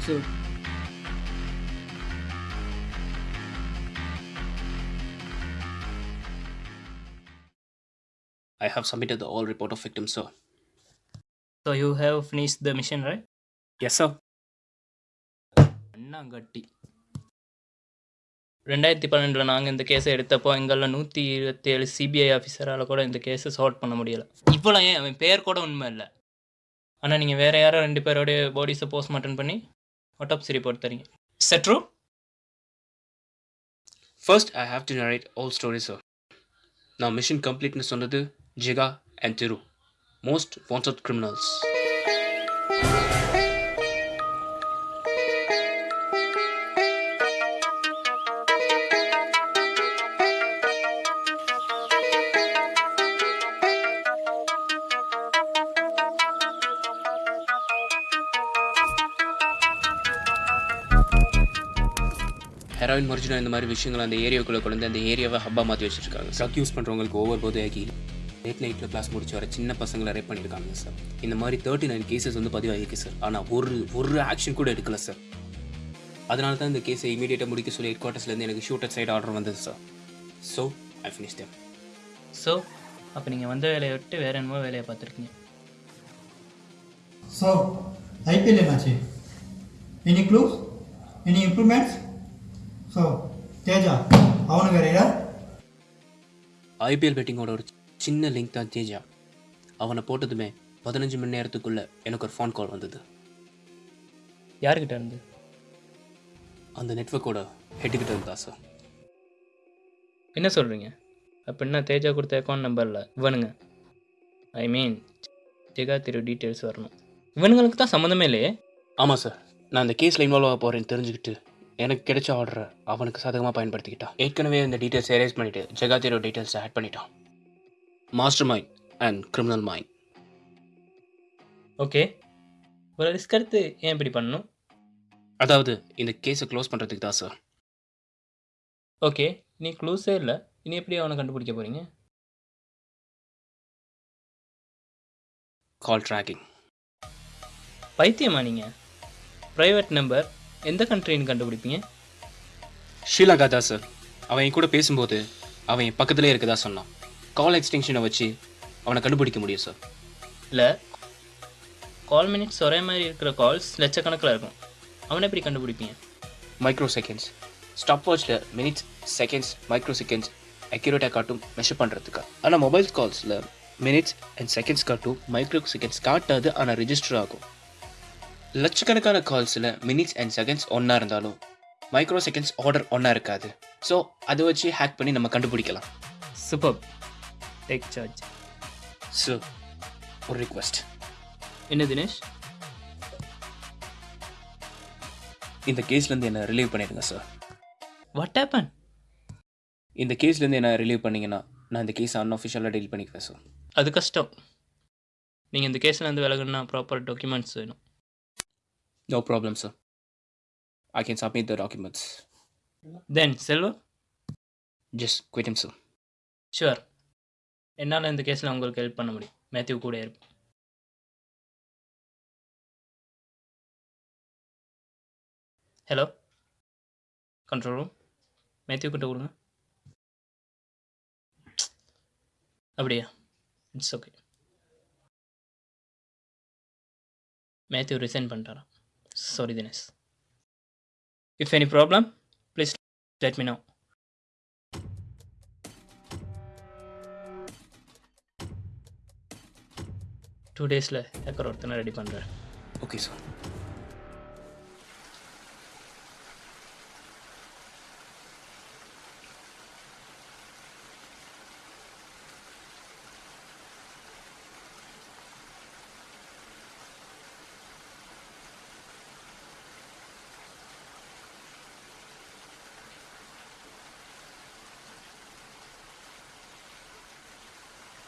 So, I have submitted the all report of victims, sir. so you have finished the mission, right? Yes, sir. அண்ணாங்கட்டி ரெண்டாயிரத்தி பன்னெண்டில் நாங்கள் இந்த கேஸை எடுத்தப்போ எங்களில் நூற்றி இருபத்தேழு சிபிஐ ஆஃபீஸரால் கூட இந்த கேஸை சால்வ் பண்ண முடியலை இவ்வளோ ஏன் அவன் பேர் கூட உண்மை இல்லை ஆனால் நீங்கள் வேறு யாரோ ரெண்டு பேரோடைய பாடிஸை போஸ்ட்மார்ட்டம் பண்ணி ऑटोप्सी रिपोर्ट करेंगे सेट्रो First, I have to narrate all stories sir Now, mission completeness under the Jiga and Tiru, most wanted criminals. Heroin marijuana இந்த மாதிரி விஷயங்கள் அந்த ஏரியாவுக்குள்ளே கொண்டு வந்து அந்த ஏரியாவை ஹப்பா மாற்றி வச்சிருக்காங்க ட்ரக் யூஸ் பண்ணுறவங்களுக்கு ஓவர் போதையாக்கி லேட் நைட்டில் கிளாஸ் முடிச்சு வர சின்ன பசங்களை ரேப் பண்ணியிருக்காங்க சார் இந்த மாதிரி தேர்ட்டி நைன் கேசஸ் வந்து பதிவாகிருக்கு சார் ஆனால் ஒரு ஒரு ஆக்ஷன் கூட எடுக்கல சார் அதனால தான் இந்த கேஸை இமீடியட்டாக முடிக்க சொல்லி ஹெட் குவார்ட்டர்ஸ்லேருந்து எனக்கு ஷூட்டர் சைடு ஆர்டர் வந்தது sir so I finish them so அப்போ நீங்கள் வந்த வேலையை விட்டு வேறு என்னமோ வேலையை பார்த்துருக்கீங்க. So, IPL என்னாச்சு any clues any improvements so Teja அவனு வேறையா ஐபிஎல் பெட்டிங்கோட ஒரு சின்ன லிங்க் தான் தேஜா. அவனை போட்டதுமே பதினஞ்சு மணி நேரத்துக்குள்ளே எனக்கு ஒரு ஃபோன் கால் வந்தது. யார்கிட்ட இருந்து? அந்த நெட்ஒர்க்கோட ஹெட்டுக்கிட்ட இருந்தா சார் என்ன சொல்கிறீங்க அப்போ என்ன தேஜா கொடுத்த அக்கௌண்ட் நம்பரில் இவனுங்க. ஐ மீன் ஜெகா திரு டீட்டெயில்ஸ் வரணும். இவனுங்களுக்கு தான் சம்மந்தமே இல்லையே? ஆமாம் சார் நான் இந்த கேஸில் இன்வால்வ் ஆக போகிறேன்னு தெரிஞ்சுக்கிட்டு எனக்கு கிடைச்ச ஆர்டரை அவனுக்கு சாதகமாக பயன்படுத்திக்கிட்டான். ஏற்கனவே இந்த டீட்டெயில்ஸ் எரேஸ் பண்ணிவிட்டு ஜெகாத்தியரோ டீட்டெயில்ஸ் ஆட் பண்ணிட்டான். Mastermind and criminal mind okay ஒரு ரிஸ்க் எடுத்து ஏன் இப்படி பண்ணணும்? அதாவது இந்த கேஸை க்ளோஸ் பண்ணுறதுக்கு தான் சார் ஓகே நீ க்ளூஸே இல்லை. இனி எப்படி அவனை கண்டுபிடிக்க போகிறீங்க கால் ட்ராக்கிங் பைத்தியமா நீங்கள் ப்ரைவேட் நம்பர் எந்த கண்ட்ரின்னு கண்டுபிடிப்பீங்க? ஷீலாகா தான் சார் அவன் என் கூட பேசும்போது அவன் என் பக்கத்துலேயே இருக்கதா சொன்னான். கால் எக்ஸ்டென்ஷனை வச்சு அவனை கண்டுபிடிக்க முடியும் சார் இல்லை. கால் மினிட்ஸ் ஒரே மாதிரி இருக்கிற கால்ஸ் லட்சக்கணக்கில் இருக்கும். அவனை எப்படி கண்டுபிடிப்பீங்க? மைக்ரோ செகண்ட்ஸ் ஸ்டாப் வாட்சில் மினிட்ஸ் செகண்ட்ஸ் மைக்ரோ செகண்ட்ஸ் அக்யூரேட்டாக காட்டும் மெஷர் பண்ணுறதுக்கு ஆனால் மொபைல் கால்ஸில் மினிட்ஸ் அண்ட் செகண்ட்ஸ் காட்டும் மைக்ரோ செகண்ட்ஸ் காட்டாது ஆனால் ரெஜிஸ்டர் ஆகும். லட்சக்கணக்கான கால்ஸில் மினிட்ஸ் அண்ட் செகண்ட்ஸ் ஒன்றா இருந்தாலும் மைக்ரோ செகண்ட்ஸ் ஆர்டர் ஒன்றா இருக்காது. ஸோ அதை வச்சு ஹேக் பண்ணி நம்ம கண்டுபிடிக்கலாம். சூப்பர் டேக் சார்ஜ் ஸோ ஒரு ரிக்வெஸ்ட் என்ன தினேஷ்? இந்த கேஸ்லேருந்து என்னை ரிலீவ் பண்ணிடுங்க சார் வாட் ஹேப்பன் இந்த கேஸ்லேருந்து என்ன ரிலீவ் பண்ணீங்கன்னா நான் இந்த கேஸை அன்அஃபிஷியலாக டீல் பண்ணிக்குவேன் சார் அது கஷ்டம். நீங்கள் இந்த கேஸில் இருந்து விலகுனா ப்ராப்பர் டாக்குமெண்ட்ஸ் வேணும். No problem sir I can submit the documents then Selva just quit sir sure என்னால் இந்த கேஸில் உங்களுக்கு ஹெல்ப் பண்ண முடியும். மேத்யூ கூட இருப்பேன் ஹலோ கண்ட்ரோல் ரூம் மேத்யூ கிட்ட கொடுங்க. அப்படியா? இட்ஸ் ஓகே மேத்யூ ரிசைன் பண்ணிட்டாரா? Sorry Dinesh if any problem please let me know two டேஸில் ஏக்கர் ஒருத்தனை ரெடி பண்ணுறேன் ஓகே சார்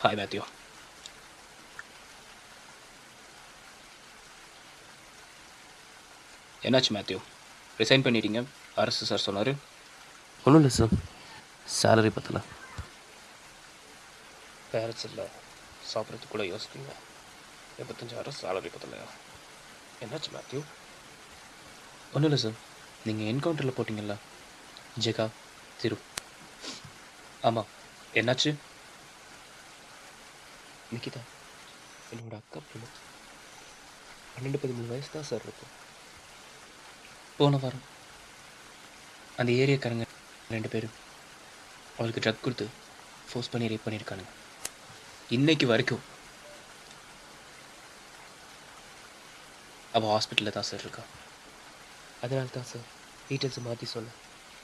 ஹாய் மேத்யூ என்னாச்சு மேத்யூ ரிசைன் பண்ணிட்டீங்க அரசு சார் சொன்னார் ஒன்றும் இல்லை சார் சேலரி பத்தல பேரண்ட்ஸ் இல்லை சாப்பிட்றதுக்கு கூட யோசிக்கீங்க எண்பத்தஞ்சாயிரம் சேலரி பத்தலையா என்னாச்சு மேத்யூ ஒன்றும் இல்லை சார் நீங்கள் என்கவுண்டரில் போட்டிங்கல்ல ஜெகா திரு ஆமாம் என்னாச்சு நிக்கிதா? என்னோட அக்கா பொண்ணு பன்னெண்டு பதிமூணு வயசு தான் சார் இருக்கும். போன வாரம் அந்த ஏரியாக்காரங்க ரெண்டு பேரும் அவளுக்கு ட்ரக் கொடுத்து ஃபோர்ஸ் பண்ணி ரேப் பண்ணியிருக்கானுங்க. இன்னைக்கு வரைக்கும் அவள் ஹாஸ்பிட்டலில் தான் சார் இருக்கா. அதனால தான் சார் டீட்டெயில்ஸ் மாற்றி சொன்னேன்.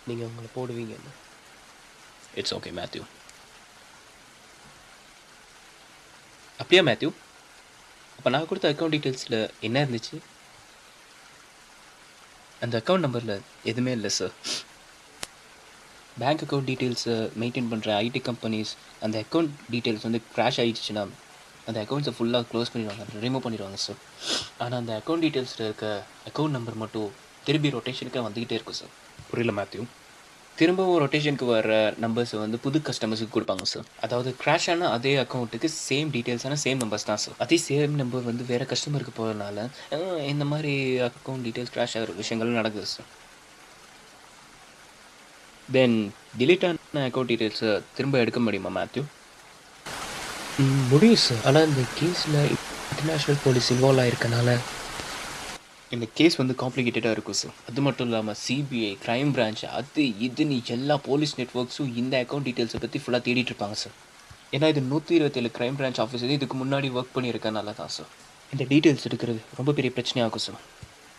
நீங்கள் உங்களை போடுவீங்கன்னு. இட்ஸ் ஓகே மேத்யூ அப்படியா மேத்யூ. அப்போ நான் கொடுத்த அக்கௌண்ட் டீட்டெயில்ஸில் என்ன இருந்துச்சு? அந்த அக்கௌண்ட் நம்பரில் எதுவுமே இல்லை சார் பேங்க் அக்கௌண்ட் டீட்டெயில்ஸை மெயின்டைன் பண்ணுற ஐடி கம்பெனிஸ் அந்த அக்கௌண்ட் டீட்டெயில்ஸ் வந்து க்ராஷ் ஆகிடுச்சுன்னா அந்த அக்கௌண்ட்ஸை ஃபுல்லாக க்ளோஸ் பண்ணிடுவாங்க ரிமூவ் பண்ணிடுவாங்க சார் ஆனால் அந்த அக்கௌண்ட் டீட்டெயில்ஸில் இருக்க அக்கௌண்ட் நம்பர் மட்டும் திரும்பி ரொட்டேஷனுக்காக வந்துக்கிட்டே இருக்கும் சார் புரியல மேத்யூ. திரும்பவும் ரொட்டேஷனுக்கு வர நம்பர்ஸை வந்து புது கஸ்டமர்ஸுக்கு கொடுப்பாங்க சார் அதாவது கிராஷ் ஆன அதே அக்கௌண்ட்டுக்கு சேம் டீட்டெயில்ஸான சேம் நம்பர்ஸ் தான் சார் அதே சேம் நம்பர் வந்து வேறு கஸ்டமருக்கு போகிறதுனால இந்த மாதிரி அக்கௌண்ட் டீட்டெயில்ஸ் கிராஷ் ஆகிற விஷயங்கள் நடக்குது சார் தென் டிலீட் ஆன அக்கௌண்ட் டீட்டெயில்ஸை திரும்ப எடுக்க முடியுமா மேத்யூ முடியும் சார் ஆனால் இந்த கேஸில் இன்டர்நேஷ்னல் போலீஸ் இன்வால்வ் ஆயிருக்கனால இந்த கேஸ் வந்து காம்ப்ளிகேட்டடாக இருக்கும் சார் அது மட்டும் இல்லாமல் சிபிஐ கிரைம் பிரான்ச் அது இதுன்னு எல்லா போலீஸ் நெட்ஒர்க்ஸும் இந்த அக்கௌண்ட் டீட்டெயில்ஸை பற்றி ஃபுல்லாக தேடிட்டு இருப்பாங்க சார் ஏன்னா இது நூற்றி இருபத்தேழு கிரைம் பிரான்ச் ஆஃபீஸர் இதுக்கு முன்னாடி ஒர்க் பண்ணியிருக்கனால தான் சார் இந்த டீட்டெயில்ஸ் எடுக்கிறது ரொம்ப பெரிய பிரச்சனையாகும் சார்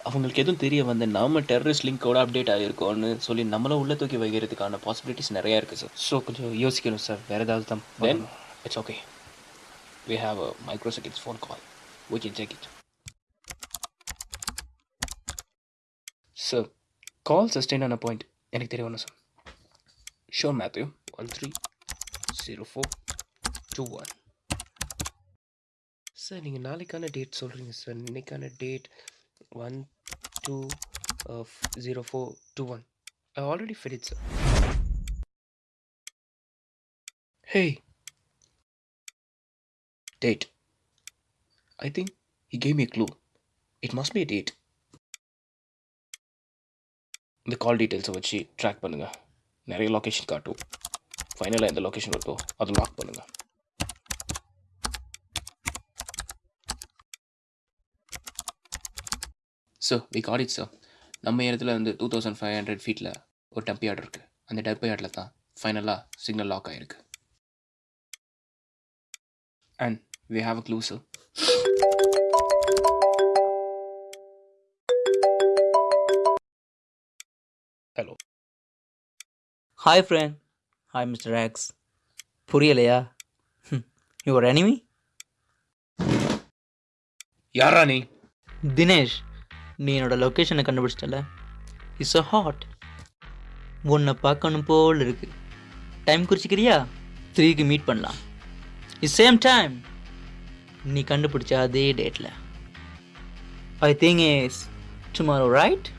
அவங்களுக்கு எதுவும் தெரிய வந்து நாம டெரரிஸ்ட் லிங்கோட அப்டேட் ஆகிருக்கோன்னு சொல்லி நம்மள உள்ள தூக்கி வைக்கிறதுக்கான பாசிபிலிட்டிஸ் நிறையா இருக்குது சார் ஸோ கொஞ்சம் யோசிக்கணும் சார் வேறு ஏதாவது தான் then it's okay we have a micro seconds phone call we can take it sir call sustain ஆன பாயிண்ட் எனக்கு தெரியணும் sir sure Matthew one three zero four two one sir நீங்கள் நாளைக்கான டேட் சொல்கிறீங்க சார் இன்னைக்கான date one two zero four two one I already fit sir hey date I think he gave me a clue. It must be a date. இந்த கால் டீட்டெயில்ஸை வச்சு track பண்ணுங்கள் நிறைய location காட்டும். ஃபைனலாக எந்த லொக்கேஷன் வருதோ அது லாக் பண்ணுங்கள் so we got it sir நம்ம இடத்துல வந்து டூ தௌசண்ட் ஃபைவ் ஹண்ட்ரட் ஃபீட்டில் ஒரு டம்பி இருக்குது அந்த டம்பி தான் ஃபைனலாக சிக்னல் லாக் ஆகிருக்கு and we have a clue sir hi friend hi mister aux புரியலையா? யுவர் எனிமி யாரா நீ? தினேஷ் நீ என்னோட லொக்கேஷனை கண்டுபிடிச்சிட்டல? இட்ஸ் அ ஹாட் உன்னை பார்க்கணும் போல் இருக்கு. டைம் குறிச்சிக்கிறியா? த்ரீக்கு மீட் பண்ணலாம். இட் சேம் டைம் நீ கண்டுபிடிச்ச அதே டேட்டில் I think is tomorrow right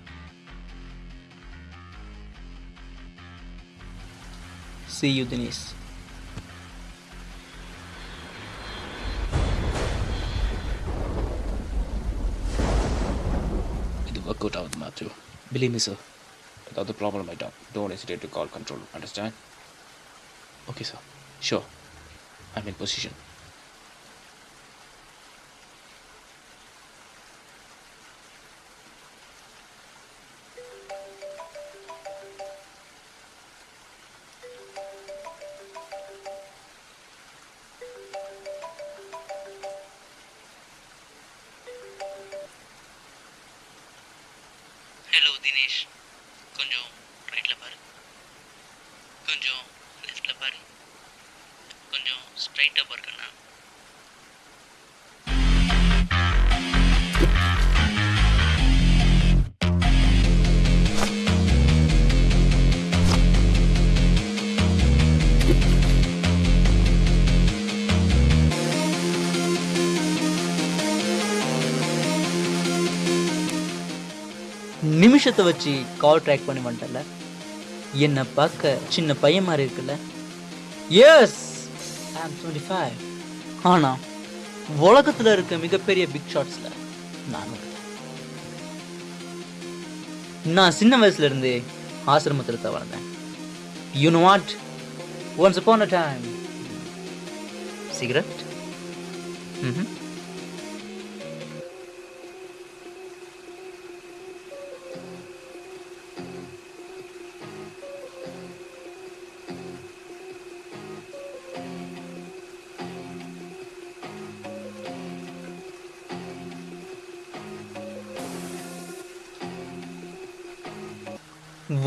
See you, Denise. It worked out with Matthew. Believe me, sir. Without the problem, my dog. Don't hesitate to call control. Understand? Okay, sir. Sure. I'm in position. ஸ்ட்ரைட்டாக பாருக்கண்ணா நிமிஷத்தை வச்சு கால் track பண்ணி வந்துட்டல என்னை பார்க்க சின்ன பையன் மாதிரி இருக்குல்ல. எஸ் ஐ டுவெண்ட்டி ஃபைவ் ஆனால் உலகத்தில் இருக்க மிகப்பெரிய பிக் ஷாட்ஸில் நான் நான் சின்ன வயசுலேருந்து ஆசிரமத்தில் தான் வளர்ந்தேன். You know what once upon a time cigarette ம்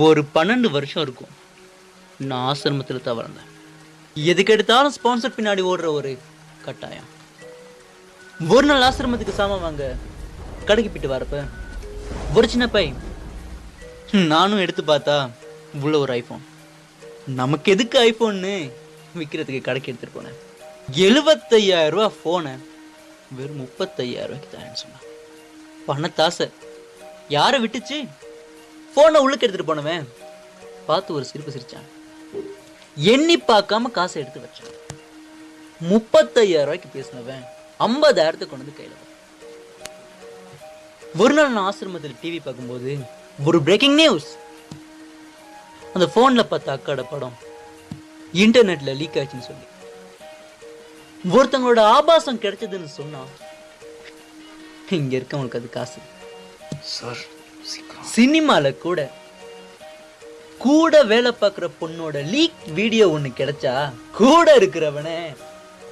ஒரு பன்னெண்டு வருஷம் இருக்கும். நான் ஆசிரமத்தில் தான் வளர்ந்தேன். எதுக்கு எடுத்தாலும் ஸ்பான்சர் பின்னாடி ஓடுற ஒரு கட்டாயம். ஒரு நாள் ஆசிரமத்துக்கு சாமான் வாங்க கடைக்கு போயிட்டு வரப்ப ஒரு சின்ன பை. நானும் எடுத்து பார்த்தா உள்ள ஒரு ஐஃபோன் நமக்கு எதுக்கு ஐஃபோன்னு விற்கிறதுக்கு கடைக்கு எடுத்துகிட்டு போனேன். எழுபத்தையாயிரம் ரூபா ஃபோனை வெறும் முப்பத்தையாயிரம் ரூபாய்க்கு தான் சொன்னான் பணத்தாசை. யாரை விட்டுச்சு? ஃபோனை உள்ளுக்கு எடுத்துகிட்டு போனவன். பார்த்து ஒரு சிரிப்பு சிரித்தான் எண்ணி பார்க்காம காசை எடுத்து வச்சான். முப்பத்தையாயிரம் ரூபாய்க்கு பேசினவன் ஐம்பதாயிரத்தை கொண்டு வந்து கையில் ஒரு நாள் நான் ஆசிரமத்தில் டிவி பார்க்கும்போது ஒரு பிரேக்கிங் நியூஸ் அந்த ஃபோனில் பார்த்த அக்காட படம் இன்டர்நெட்டில் லீக் ஆச்சுன்னு சொல்லி. ஒருத்தங்களோட ஆபாசம் கிடைச்சதுன்னு சொன்னா இங்க இருக்கவங்களுக்கு அது காசு. சார் சினிமாவில் கூட கூட வேலை பார்க்குற பொண்ணோட லீக் வீடியோ ஒன்று கிடைச்சா கூட இருக்கிறவனே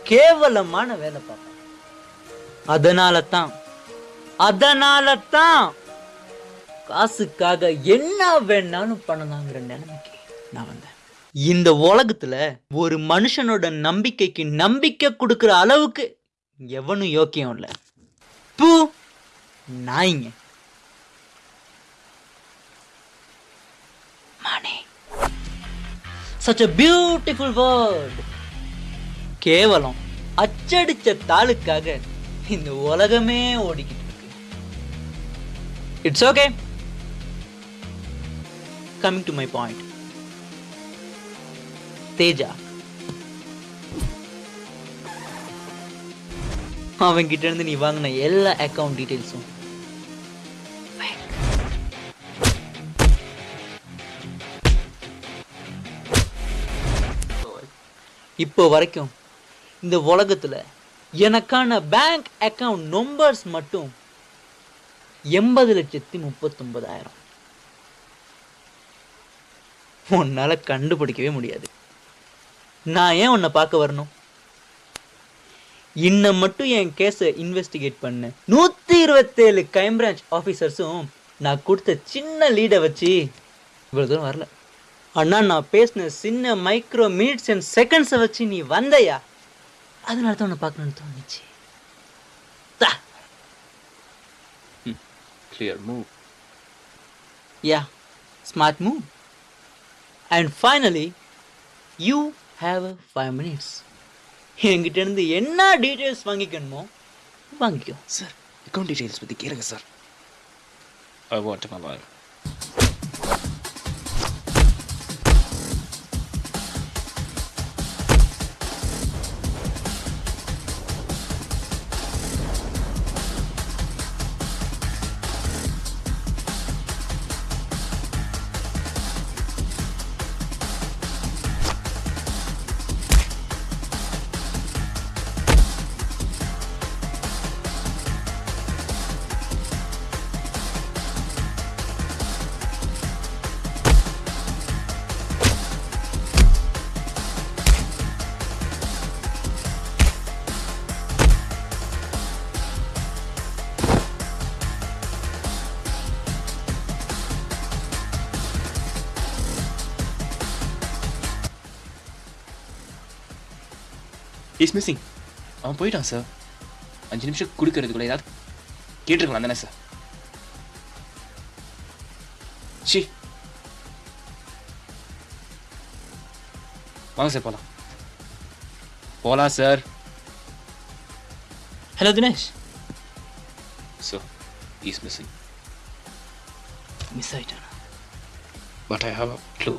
கேவலமான வேலை பார்ப்பான். அதனால தான் அதனால தான் காசுக்காக என்ன வேணாலும் பண்ணலாங்கிற நிலைமைக்கு நான் வந்தேன். இந்த உலகத்துல ஒரு மனுஷனோட நம்பிக்கைக்கு நம்பிக்கை கொடுக்குற அளவுக்கு எவனும் யோக்கியம் இல்லை. பூ நாய்ங்க. Money. Such a beautiful word. கேவலம். அச்சடிச்ச தாளுக்காக இந்த உலகமே ஓடிக்கிட்டு இருக்கு. It's okay coming to my point Teja. அவன்கிட்ட இருந்து நீ வாங்கின எல்லா அக்கவுண்ட் டீட்டெயில்ஸும் இப்போ வரைக்கும் இந்த உலகத்துல எனக்கான பேங்க் அக்கவுண்ட் நம்பர்ஸ் மட்டும் எண்பது லட்சத்தி முப்பத்தொன்பதாயிரம். உன்னால கண்டுபிடிக்கவே முடியாது. நான் ஏன் உன்னை பார்க்க வரணும்? இன்னும் மட்டும் என் கேஸை இன்வெஸ்டிகேட் பண்ண. நூற்றி இருபத்தேழு கிரைம் பிரான்ச் ஆஃபீஸர்ஸும் நான் கொடுத்த சின்ன லீடை வச்சு இவ்வளோ தூரம் வரல. அண்ணா நான் பேசின சின்ன மைக்ரோ மினிட்ஸ் அண்ட் செகண்ட்ஸை வச்சு நீ வந்தையா? அதனால தான் உன்னை பார்க்கணும்னு தோணுச்சு. தா. Clear move yeah smart move and finally you have a five minutes என்கிட்ட இருந்து என்ன டீட்டெயில்ஸ் வாங்கிக்கணுமோ வாங்கிக்கோ சார் அக்கௌண்ட் டீடைல்ஸ் பற்றி கேளுங்க sir I want my lawyer is missing அவன் போயிட்டான் சார் அஞ்சு நிமிஷம் கொடுக்கறதுக்குள்ள ஏதாவது கேட்டிருக்கலாம் தானே சார் ஷி வாங்க சார் போகலாம் போகலாம் sir hello Dinesh so is missing miss ஆயிட்டானா? But I have a clue